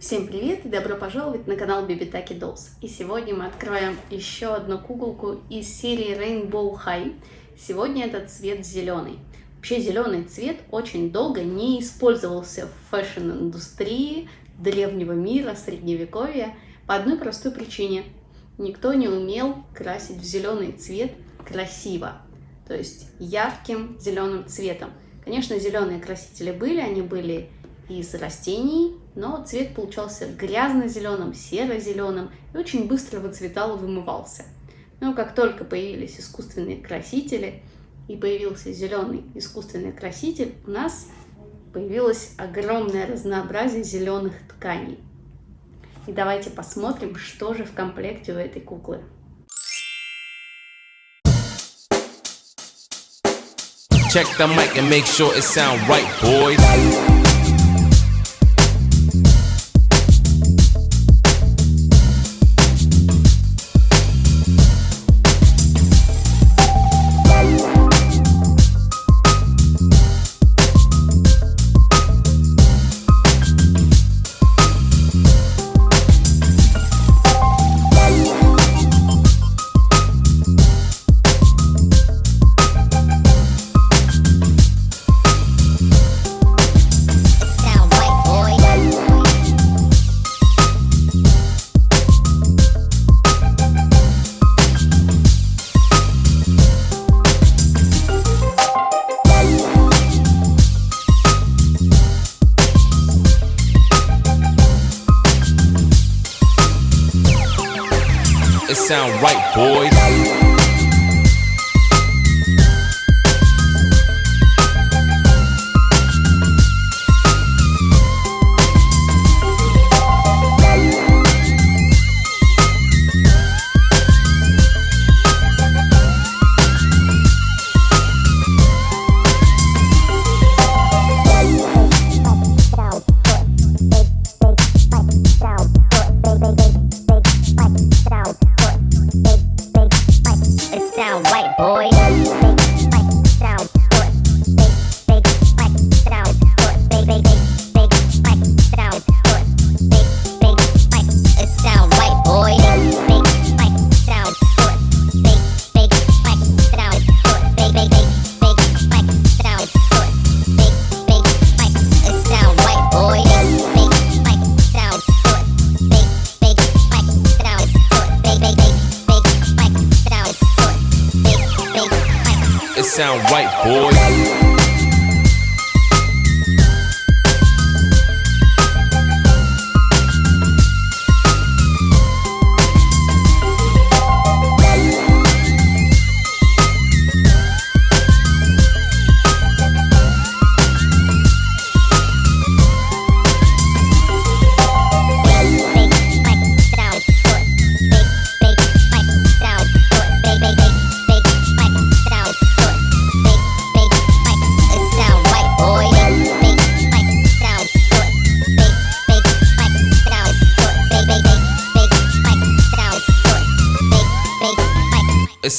Всем привет и добро пожаловать на канал Bibitaki Dolls. И сегодня мы открываем еще одну куколку из серии Rainbow High. Сегодня этот цвет зеленый. Вообще зеленый цвет очень долго не использовался в фэшн-индустрии древнего мира, средневековья по одной простой причине. Никто не умел красить в зеленый цвет красиво, то есть ярким зеленым цветом. Конечно, зеленые красители были, они были из растений, но цвет получался грязно-зеленым, серо-зеленым и очень быстро выцветал и вымывался. Но как только появились искусственные красители и появился зеленый искусственный краситель, у нас появилось огромное разнообразие зеленых тканей. И давайте посмотрим, что же в комплекте у этой куклы. Check the mic and make sure it sound right, boys. It sound right, boys. Sound right, boys.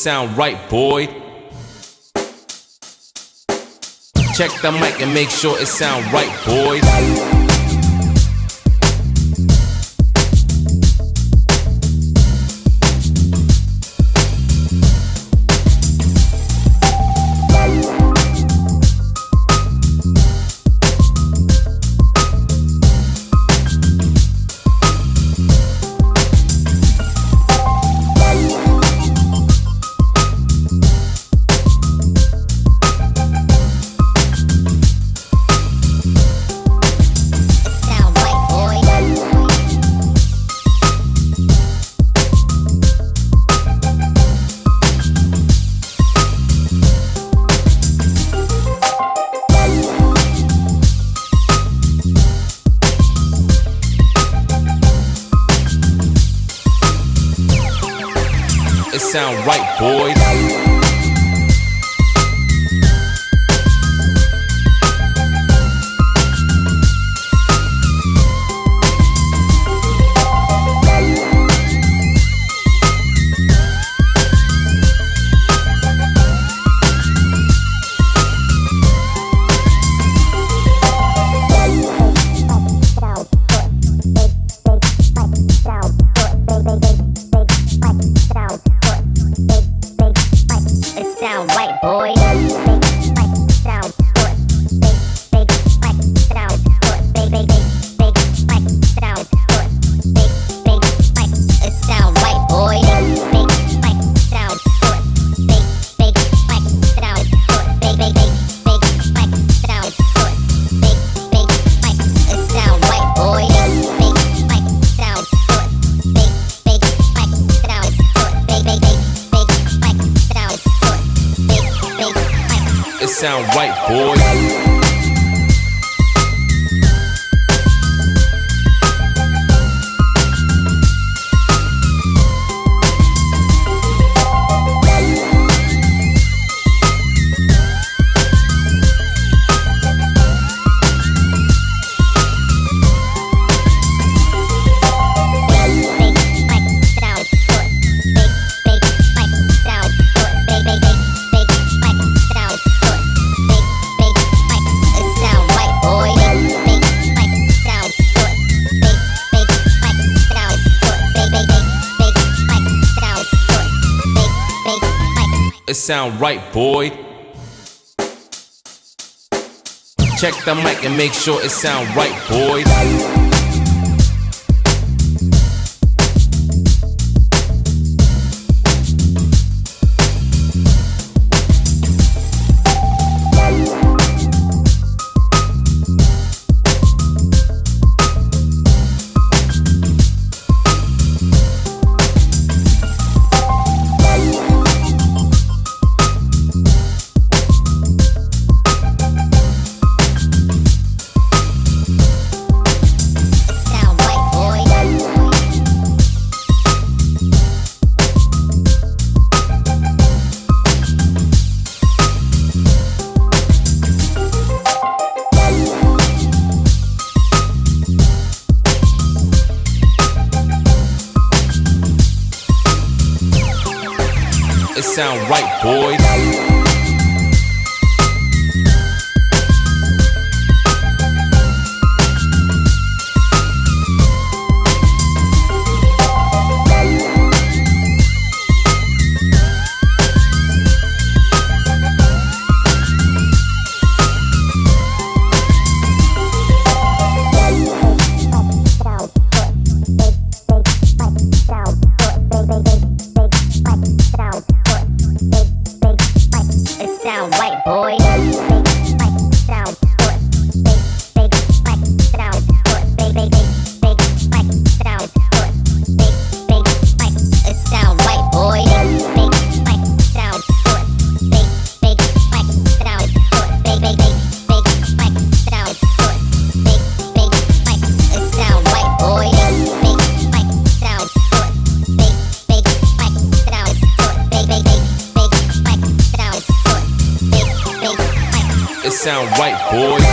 Sound right, boy. Check the mic and make sure it sound right, boys. Sound right, boys. sound white boy. sound white, boy. Sound right, boy. Check the mic and make sure it sound right, boy. Sound right, boys.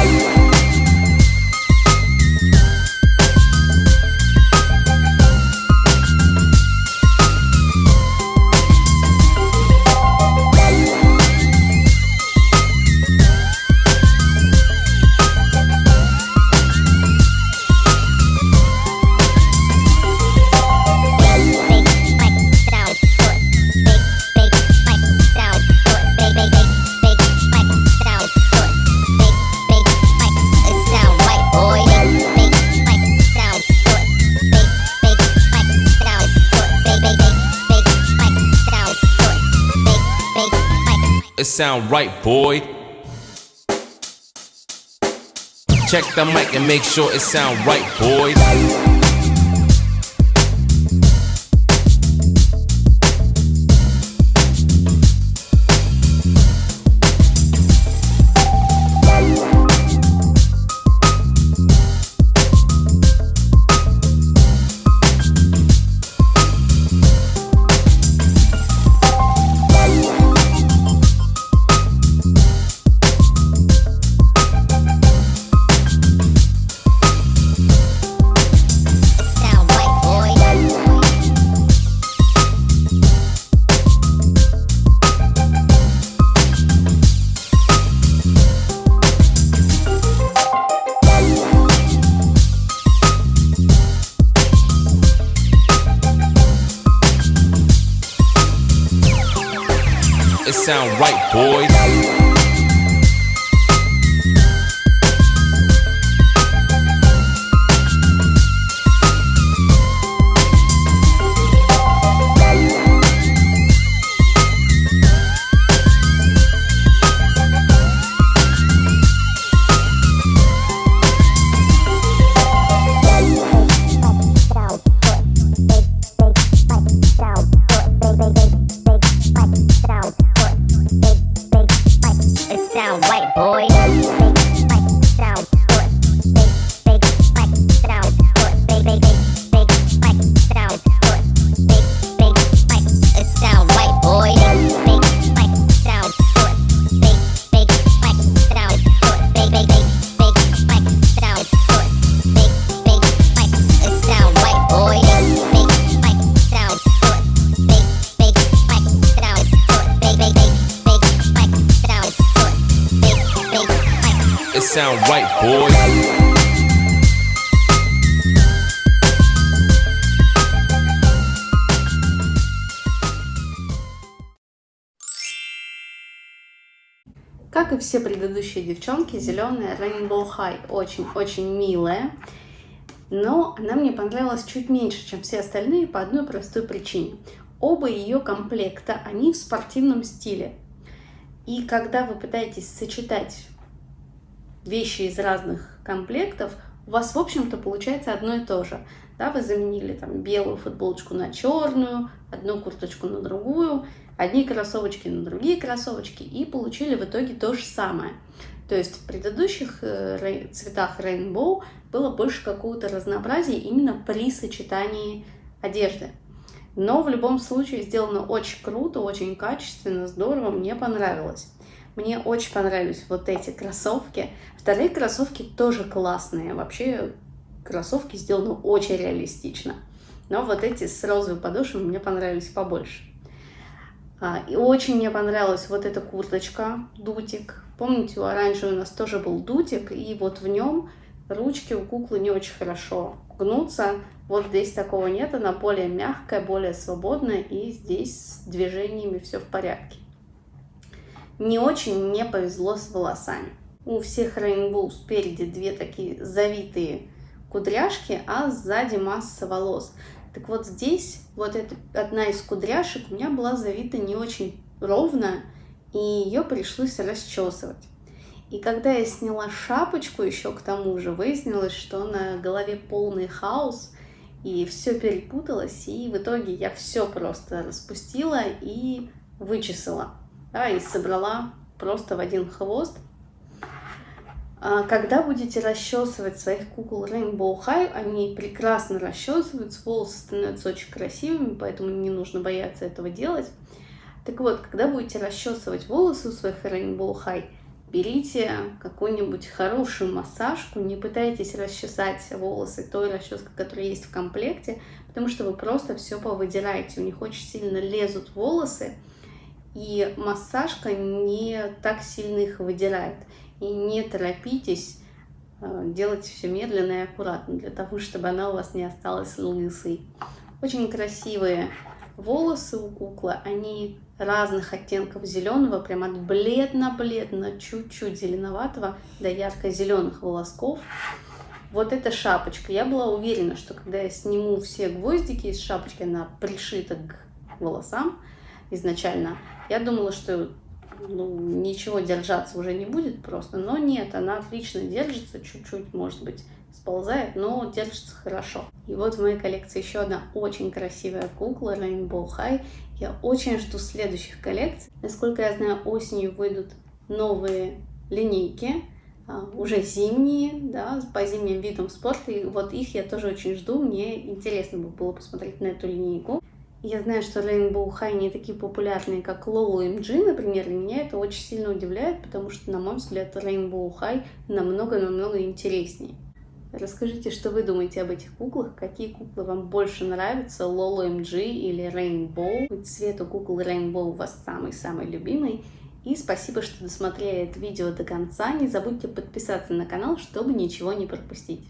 you sound right, boy. Check the mic and make sure it sound right, boy. Sound right, boys. It sound right, boy. Как и все предыдущие девчонки, зеленая Rainbow High очень-очень милая. Но она мне понравилась чуть меньше, чем все остальные по одной простой причине. Оба ее комплекта, они в спортивном стиле. И когда вы пытаетесь сочетать вещи из разных комплектов, у вас, в общем-то, получается одно и то же. Да, вы заменили там белую футболочку на черную, одну курточку на другую, одни кроссовочки на другие кроссовочки и получили в итоге то же самое. То есть в предыдущих э, цветах Rainbow было больше какого-то разнообразия именно при сочетании одежды. Но в любом случае сделано очень круто, очень качественно, здорово, мне понравилось. Мне очень понравились вот эти кроссовки. Вторые кроссовки тоже классные. Вообще кроссовки сделаны очень реалистично. Но вот эти с розовой подошвой мне понравились побольше. А, И очень мне понравилась вот эта курточка, дутик. Помните, у оранжевой у нас тоже был дутик, и вот в нем ручки у куклы не очень хорошо гнутся. Вот здесь такого нет, она более мягкая, более свободная, и здесь с движениями все в порядке. Не очень мне повезло с волосами. У всех Rainbow спереди две такие завитые кудряшки, а сзади масса волос. Так вот здесь вот эта одна из кудряшек у меня была завита не очень ровно, и ее пришлось расчесывать. И когда я сняла шапочку еще к тому же, выяснилось, что на голове полный хаос, и все перепуталось, и в итоге я все просто распустила и вычесала, да, и собрала просто в один хвост. А Когда будете расчесывать своих кукол Rainbow High, они прекрасно расчесываются, волосы становятся очень красивыми, поэтому не нужно бояться этого делать. Так вот, когда будете расчесывать волосы у своих Rainbow High, берите какую-нибудь хорошую массажку, не пытайтесь расчесать волосы той расческой, которая есть в комплекте, потому что вы просто все повыдираете, у них очень сильно лезут волосы, и массажка не так сильно их выдирает. И не торопитесь, э, делайте все медленно и аккуратно, для того, чтобы она у вас не осталась лысой. Очень красивые волосы у куклы, они разных оттенков зеленого, прям от бледно-бледно, чуть-чуть зеленоватого до ярко-зеленых волосков. Вот эта шапочка. Я была уверена, что когда я сниму все гвоздики из шапочки, она пришита к волосам изначально. Я думала, что ну, ничего держаться уже не будет просто. Но нет, она отлично держится, чуть-чуть, может быть, сползает, но держится хорошо. И вот в моей коллекции еще одна очень красивая кукла Rainbow High. Я очень жду следующих коллекций. Насколько я знаю, осенью выйдут новые линейки, а, уже зимние, да, по зимним видам спорта. И вот их я тоже очень жду. Мне интересно бы было посмотреть на эту линейку. Я знаю, что High не такие популярные, как Lolo MG, например, и меня это очень сильно удивляет, потому что, на мой взгляд, High намного-намного интереснее. Расскажите, что вы думаете об этих куклах, какие куклы вам больше нравятся, Lolo MG или Rainbow, цвет у кукол Rainbow у вас самый-самый любимый. И спасибо, что досмотрели это видео до конца. Не забудьте подписаться на канал, чтобы ничего не пропустить.